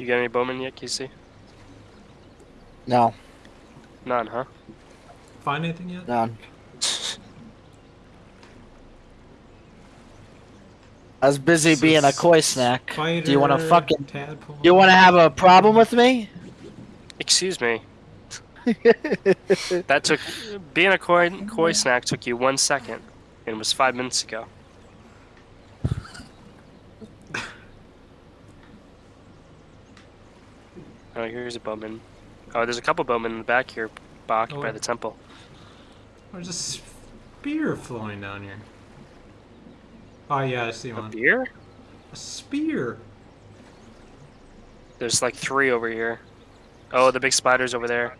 You got any bowmen yet, Casey? No, None, huh? Find anything yet? none. I was busy So being a koi snack. Spider, Do you want to fucking? tadpole. You want to have a problem with me? Excuse me. That took being a koi koi snack took you one second, and was five minutes ago. Oh, here's a bowman. Oh, there's a couple bowmen in the back here, Bach, Oh. by the temple. There's a spear flowing down here. Oh yeah, I see one. A spear? A spear. There's like three over here. Oh, the big spiders over there.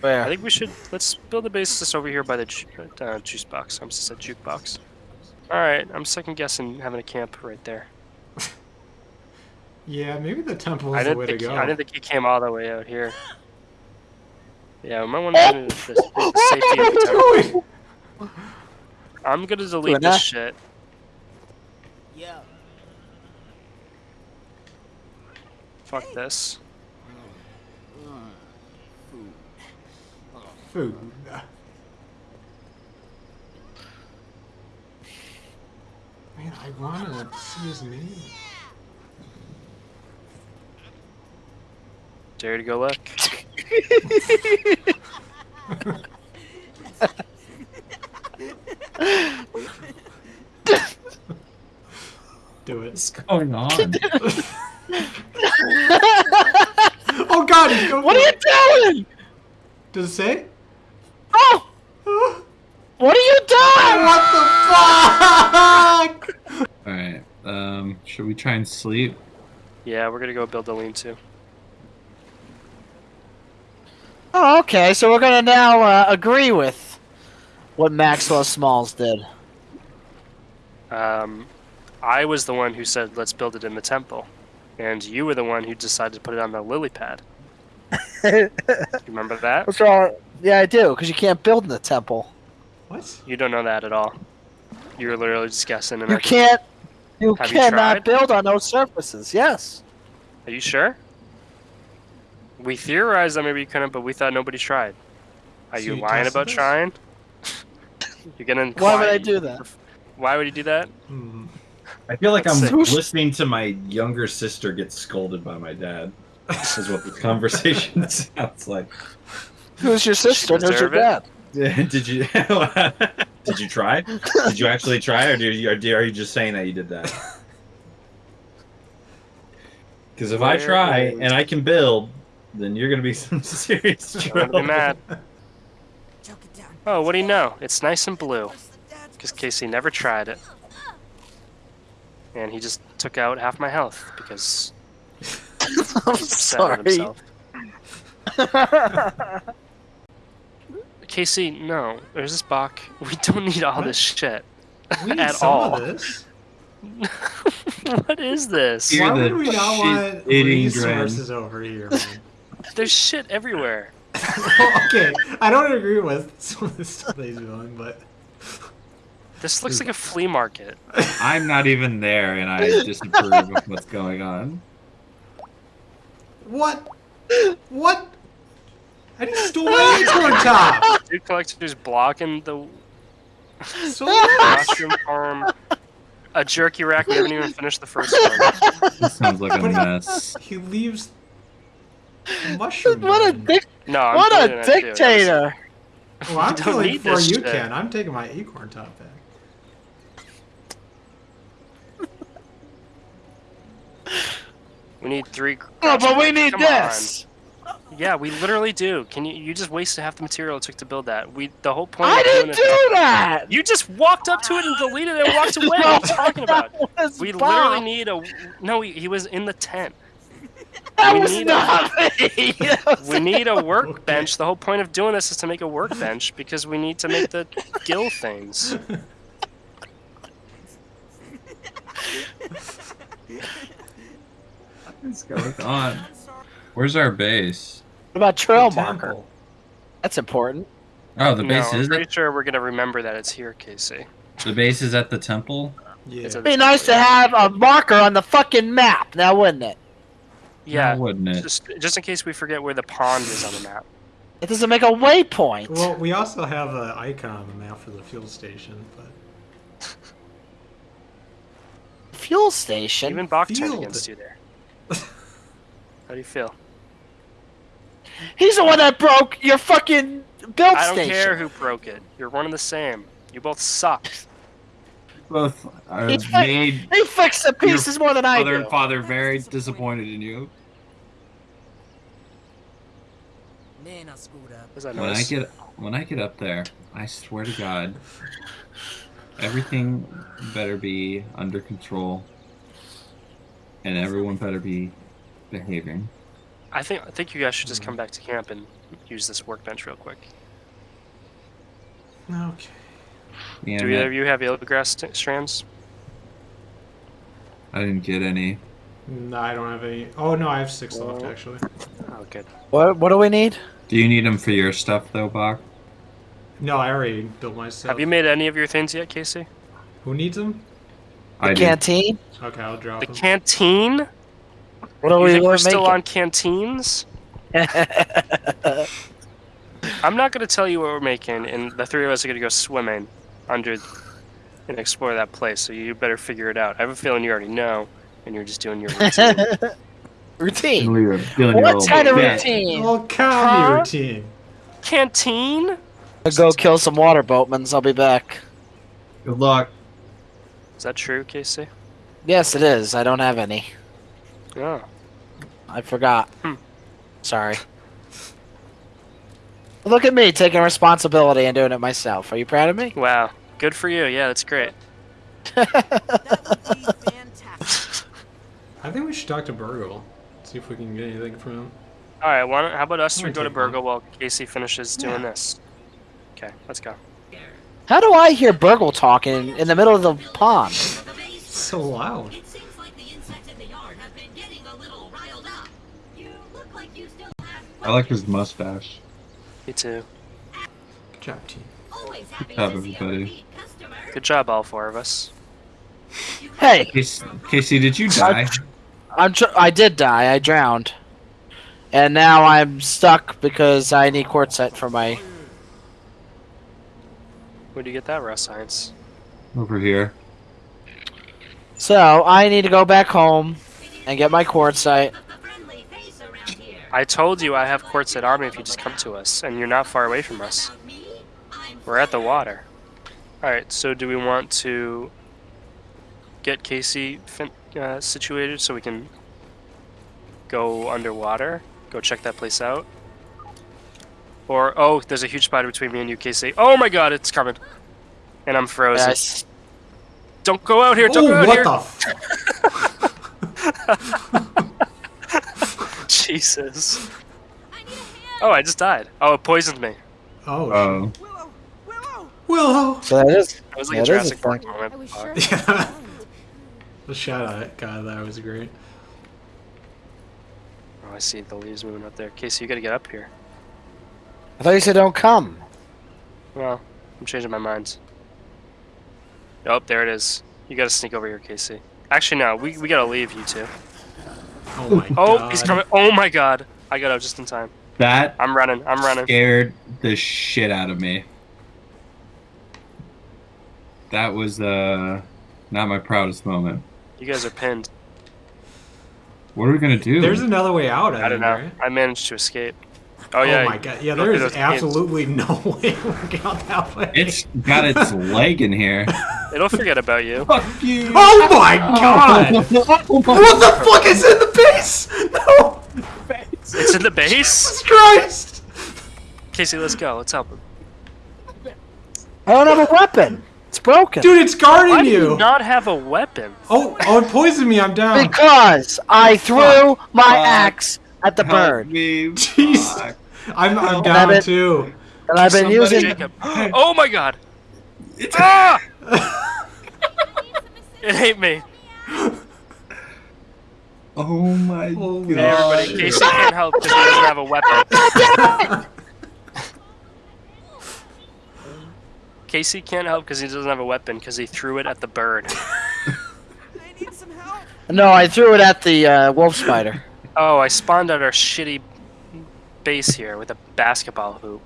Where? I think we should let's build a base just over here by the ju- uh, juice box. I'm just a jukebox. All right, I'm second guessing having a camp right there. Yeah, maybe the temple I is the didn't way to think go. I didn't think he came all the way out here. Yeah, we might want to do the, the safety of the temple. I'm gonna delete Doing this shit. Yeah. Fuck this. Food. Man, I wanna see his name. Dare to go look. Do it. What's going on? Oh god, he's going What are you doing? Does it say? Oh! What are you doing? What the fuck? Alright, um, should we try and sleep? Yeah, we're gonna go build a lean-to. Oh, okay. So we're gonna now uh, agree with what Maxwell Smalls did. Um, I was the one who said let's build it in the temple, and you were the one who decided to put it on the lily pad. You remember that? What's wrong? Yeah, I do. Because you can't build in the temple. What? You don't know that at all. You were literally just guessing. And You I- can't. You Have you cannot tried? build on those surfaces. Yes. Are you sure? We theorized that maybe you couldn't, but we thought nobody tried. Are So you you lying about this? trying? You're gonna. Why would I do that? Why would you do that? Hmm. I feel like I'm Let's listening to my younger sister get scolded by my dad. This is what this conversation sounds like. Who's your sister? Who's your dad? did you did you try? Did you actually try, or, did you, or are you just saying that you did that? Because if I try and I can build, then you're gonna be some serious I'm trouble. mad. Choke it down. Oh, what do you know? It's nice and blue. Because Casey never tried it. And he just took out half my health because I'm he's upset with sorry. himself. Casey, no. There's this Bach. We don't need all this shit. We need At some all. of this. what is this? Hear Why the would we not want shit-eating resources over here, man? There's shit everywhere. okay, I don't agree with some of the stuff that he's doing, but This looks like a flea market. I'm not even there, and I disapprove of what's going on. what? What? I just stole my acorn top. Dude collector's blocking the So mushroom farm. A jerky rack. We haven't even finished the first one. This sounds like a mess. he leaves the mushroom. what a man. dic- No, I'm what a dictator! Well, I'm We don't feeling for you, shit. Ken. I'm taking my acorn top back. We need three. Oh, but we Come need on. this. Yeah, we literally do. Can you? You just wasted half the material it took to build that. We the whole point. I of didn't it- do that. You just walked up to it and deleted it and walked away. What are you talking about? We Bob. literally need a. No, he, he was in the tent. That we was need a- me. We need a workbench. The whole point of doing this is to make a workbench because we need to make the gill things. What's going on? Where's our base? What about trail The marker? That's important. Oh, the base no, base I'm is pretty at, sure we're gonna remember that it's here, Casey. the base is at the temple. Yeah. It's It'd be nice to have a marker on the fucking map, now wouldn't it? Yeah, wouldn't it? just just in case we forget where the pond is on the map. It doesn't make a waypoint. Well, we also have an icon on the map for the fuel station, but Fuel station. Even Bach turned against you there. How do you feel? He's the one that broke your fucking build I don't station. care who broke it. You're one and the same. You both suck. Both are He's fi- made He fixed the pieces more than I mother do. and father very disappointed in you. Man, I screwed up. Is that When I get when I get up there, I swear to God, everything better be under control, and everyone better be behaving. I think I think you guys should just come back to camp and use this workbench real quick. okay. Yeah, Do either of you have yellow grass strands? I didn't get any. No, I don't have any. Oh no, I have six left oh. actually. Oh, good. What What do we need? Do you need them for your stuff though, Bach? No, I already built my stuff. Have you made any of your things yet, Casey? Who needs them? I do. Canteen. Okay, I'll drop The them. canteen? What are You we think we're we're still making? on canteens? I'm not going to tell you what we're making, and the three of us are going to go swimming under and explore that place. So you better figure it out. I have a feeling you already know, and you're just doing your routine. Routine. Feeling your- feeling your What old kind of bit. routine? Oh, county Huh? routine. Canteen? I'll go kill some water boatmans. I'll be back. Good luck. Is that true, Casey? Yes, it is. I don't have any. Oh. I forgot. Hmm. Sorry. Look at me taking responsibility and doing it myself. Are you proud of me? Wow. Good for you. Yeah, that's great. That would be fantastic. I think we should talk to Burgle. See if we can get anything from him. All right. Why don't, how about us I'm three go to take. Burgle while Casey finishes doing Yeah. this? Okay, let's go. How do I hear Burgle talking in the middle of the pond? So loud. It seems like the insects in the yard have been getting a little riled up. You look like you still have. I like his mustache. Me too. Good job, team. Good job, to see a everybody. Good job, all four of us. Hey, Casey, Casey did you die? I'm tr- I did die. I drowned, and now I'm stuck because I need quartzite for my. Where'd you get that, raw science? Over here. So I need to go back home and get my quartzite. A friendly face around here. I told you I have quartzite army if you just come to us, and you're not far away from us. About me, I'm We're at the water. Alright, so do we want to get Casey fin- uh, situated so we can go underwater? Go check that place out? Or, oh, there's a huge spider between me and you, Casey. Oh my god, it's coming. And I'm frozen. Yes. Don't go out here, don't Oh, go out what here! the? F- Jesus. Oh, I just died. Oh, it poisoned me. oh. Oh. Willow! Willow! Willow. So that is. It was like Yeah, a it is Jurassic a Park moment. I was sure. Yeah. The shout out, God, that was great. Oh, I see the leaves moving up there. Casey, you gotta get up here. I thought you said don't come. Well, I'm changing my mind. Oh, there it is. You gotta sneak over here, Casey. Actually, no, we, we gotta leave you two. Oh my Oh, god. he's coming. Oh my god. I got out just in time. That I'm running. I'm running. scared the shit out of me. That was uh not my proudest moment. You guys are pinned. What are we gonna do? There's another way out, I, I don't know. right? I managed to escape. Oh, yeah. Oh my god. Yeah, Look there at is those absolutely no way we're getting out that way. it's got its leg in here. It'll forget about you. Fuck you. Oh my god! what the fuck is in the base? No! It's in the base? Jesus Christ! Casey, let's go. Let's help him. I don't have a weapon. It's broken. Dude, it's guarding Why do you! you not have a weapon? Oh, oh, it poisoned me, I'm down. Because I threw my Fuck. axe at the Help bird, me. Jeez. Fuck. I'm, I'm down I've been- too. and I've been Somebody- using. Jacob. Oh my god. It's Ah! It ate me. Oh my God. Hey, everybody. shit. Casey can't help because he doesn't have a weapon. Casey can't help because he doesn't have a weapon because he threw it at the bird. I need some help. No, I threw it at the uh, wolf spider. Oh, I spawned out our shitty base here with a basketball hoop.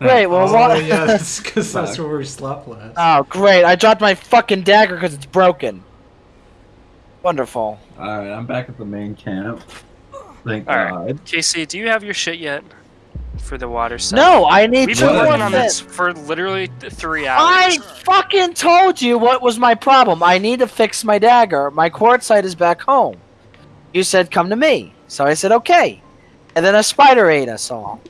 Great. Well, oh, what? yeah, that's because that's where we slept last. Oh, great! I dropped my fucking dagger because it's broken. Wonderful. All right, I'm back at the main camp. Thank All right. God. Casey, do you have your shit yet for the water set? No, I need We've two been working on this for literally three hours. I fucking told you what was my problem. I need to fix my dagger. My quartzite is back home. You said come to me, so I said okay, and then a spider ate us all.